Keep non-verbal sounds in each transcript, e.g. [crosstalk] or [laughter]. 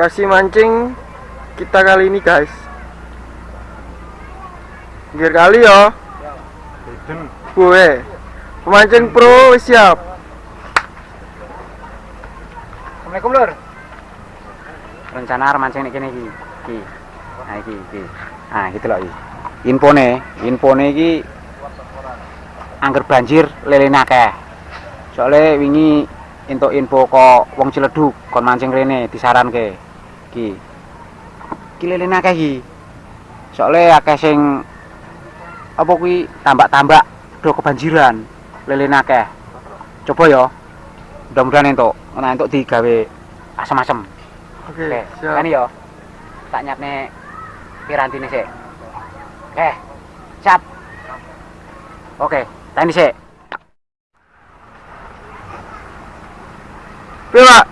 lokasi mancing kita kali ini guys. Gear kali ya gue pemancing pro siap. Assalamualaikum lur. Rencana arep mancing nih kene iki. Iki. Nah iki iki. Nah gitu loh iki. Infone infone iki angger banjir lele akeh. Soalnya wingi entuk info kok wong Ciledug kon mancing rene disaranke iki lele akeh iki soalnya akeh sing apa kuwi tambak-tambak do kebanjiran lele akeh coba ya mudah-mudahan entuk nah entuk digawe asem-asem oke Oke, siap kan yo. Tak nyapne pirantine sik. Oke. Siap. Oke, tani sik. piye pak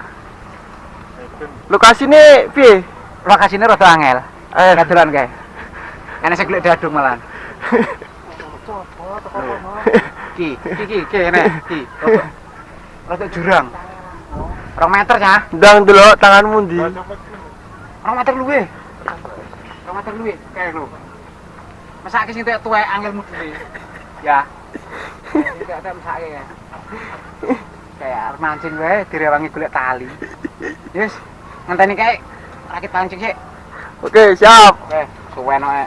lokasi ini piye Lokasine rada angel. eh Kadolan kae. Enek sing golek dadung malan. Ki, ki ki ki enek ki. Rada- jurang. Rong meter ya. ndang dulu tanganmu di Rong meter luwe. Rong meter luwe kae lho. Mesake sing tuwek angelmu dhewe. Ya. Tidak ada mesake ya. Kayak mancing wae direwangi golek tali. Yes, ngenteni kae rakit pancing sik. oke siap Oke, suwen wae.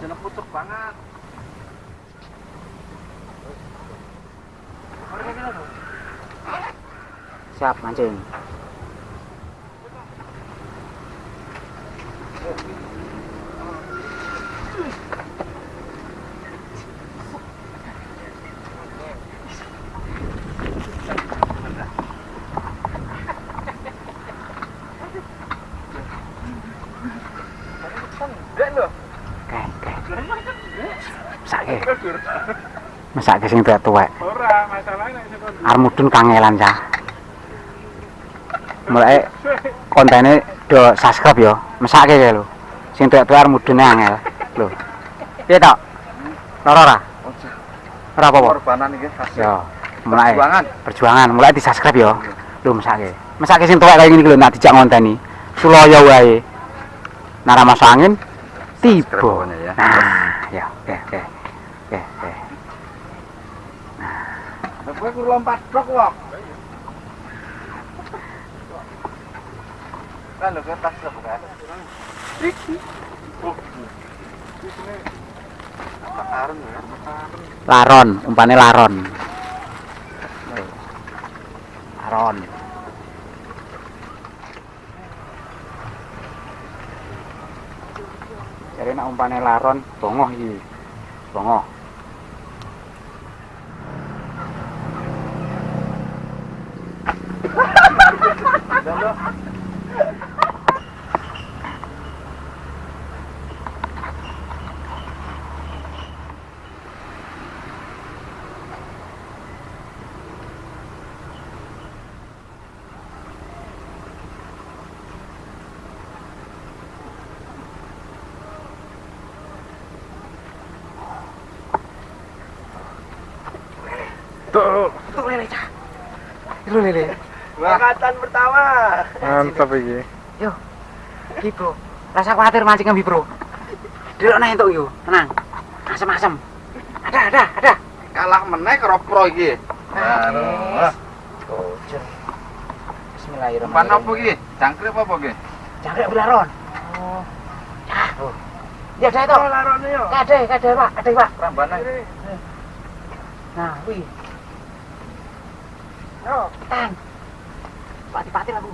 Jeneng pucuk banget. Siap mancing. Oke, Mesake. Sing tuwek-tuwek. Ora, masalahnya nek Armudun kangelan cah. Mulai kontennya do subscribe yo, mesake kae lho. Sing tuwek-tuwek armudune angel. Lho. Piye tok? Lara ora? Ora apa-apa. korbanan iki hasil Yo, mulai perjuangan. perjuangan, mulai di subscribe yo. Lho mesake. Mesake sing tuwek kaya ngene iki lho nak dijak ngonteni. Sulaya wae. Nara masuk angin tiba. Nah, Kowe kudu lompat blok kok. Kan lho kertas lho bukan. Makarun ya. Laron, umpane laron. Laron. Jadi nak umpane laron, bongoh iki. Bongoh. Tuh Tuh lele cah. Itu lele. Angkatan pertama mantap iki Ki bro. Rasa khawatir mancing ngambi bro. Delok nah entuk yo, tenang. Asem-asem. Ada, ada, ada. Kalah meneh karo pro iki. Yes. Bocor. Bismillahirrahmanirrahim. Pan apa iki? Cangkrip apa iki? Jangkrik belaron. Oh. Cah. Oh. Ya ada itu. larone yo Ada, ada Pak, ada Pak. Rambane. Nah, wih. yo Tan. Pati-pati lah, Bu.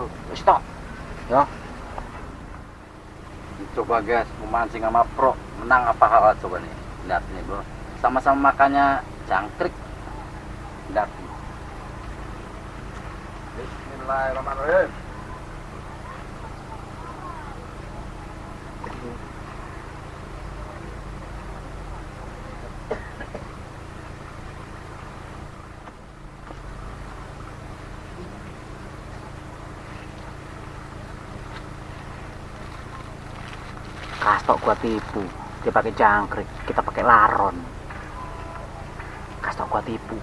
Oh, wis tok. Ya. Coba guys, memancing sama pro menang apa hal coba nih. Lihat nih bro. Sama-sama makannya jangkrik. Lihat. Bismillahirrahmanirrahim. Kastok gua tipu. Dia pakai jangkrik, kita pakai laron. Kas tau gua tipu.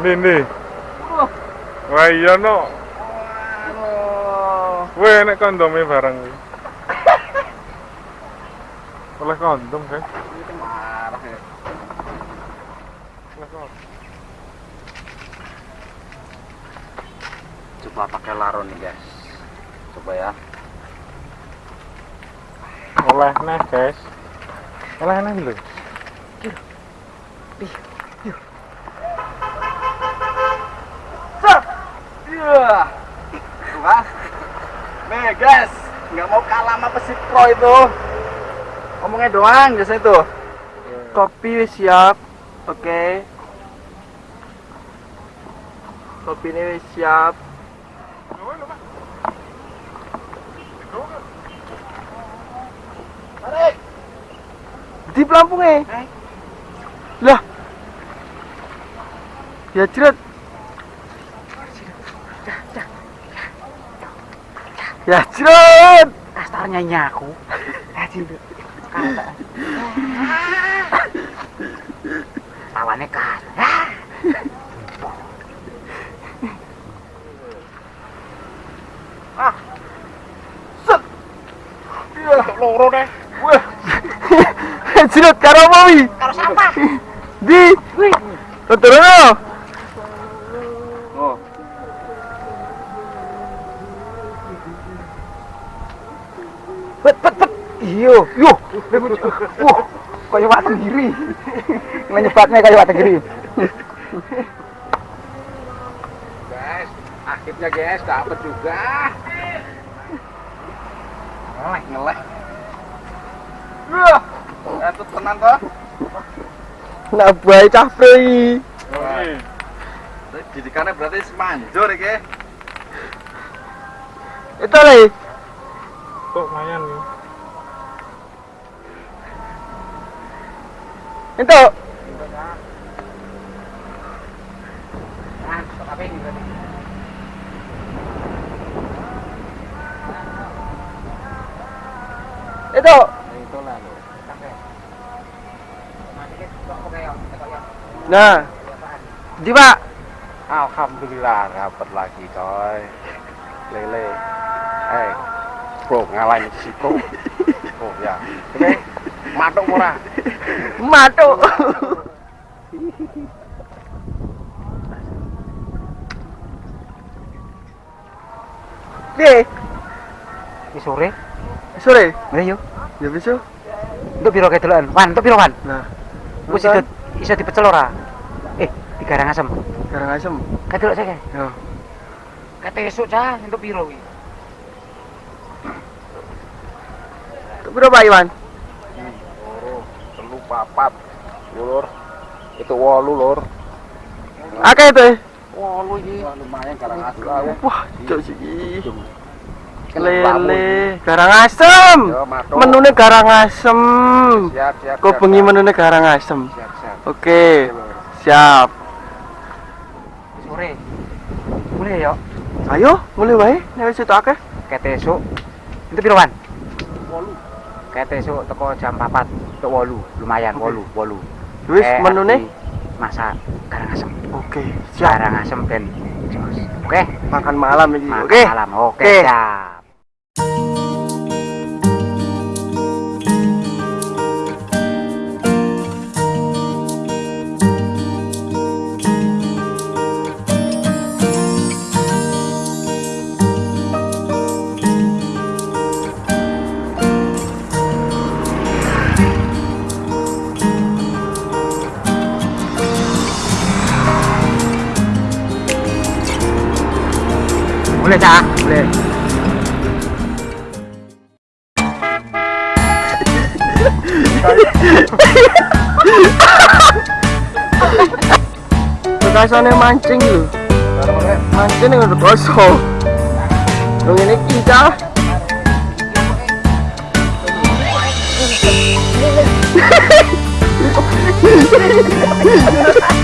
Nih nih. Wah iya no. Weh nek kondomnya bareng. Oleh kondom kan? Marah ya. Oleh kondom. Coba pakai laron nih guys. Coba ya. Oleh nih guys. Oleh nih lho. Iya. Tuh kan? Nih guys, nggak mau kalah sama Persib Pro itu. Ngomongnya doang biasanya tuh. Kopi siap. Oke. Kopi ini siap. Tarik. Di pelampungnya. Eh. Lah. Ya jerat. Ya jerat. Kastarnya nyaku. Tawannya [laughs] kas. Loro deh. [laughs] jerat karo apa wi? Karo sampah. Di. Turun. Oh. Bet. Iyo, yo. Wah, kayak watu giri. Menyebatnya kayak watu giri. Guys, akhirnya guys dapat juga. Ngeleh, ngeleh. Wah, itu tenang toh. Nak baik. Tapi didikannya berarti semanjur ya. Itu lagi. Kok lumayan nih. Itu. Itu. Itu lah lo. Nah. Di Pak. Alhamdulillah dapat lagi coy. Lele. Eh, bro ngalahin si bro. [laughs] Bro ya. Oke. Matuk ora? Matu. Oke, Ki sore. sore. Ayo. Ya bisa. Untuk biro kedelan. Wan, untuk biro wan. Nah, Wis iso iso dipecel ora? Eh, digarang asem. Garang asem. Kedelok saya. Ya. Kate esuk cah untuk biro iki. Berapa Iwan? papat lur itu wolu lur. Akeh itu? Wolu iki. Lumayan garang asem. Wah cok siki iya. lele garang asem. Menune garang asem. Siap siap kok bengi menune garang asem. Siap oke siap. Sore. Mulai yuk ayo mulai wae. Nek wis itu akeh. Kete itu pirawan? kayak esuk toko jam 4 toko walu, lumayan 8 8 wis nih? masak garang asem oke okay, garang asem dan jos oke okay? makan malam ini oke okay. malam oke okay. okay. Boleh, Cak? Boleh. Bekasane mancing lho. Mancing udah kosong. Dong ini kita. [laughs]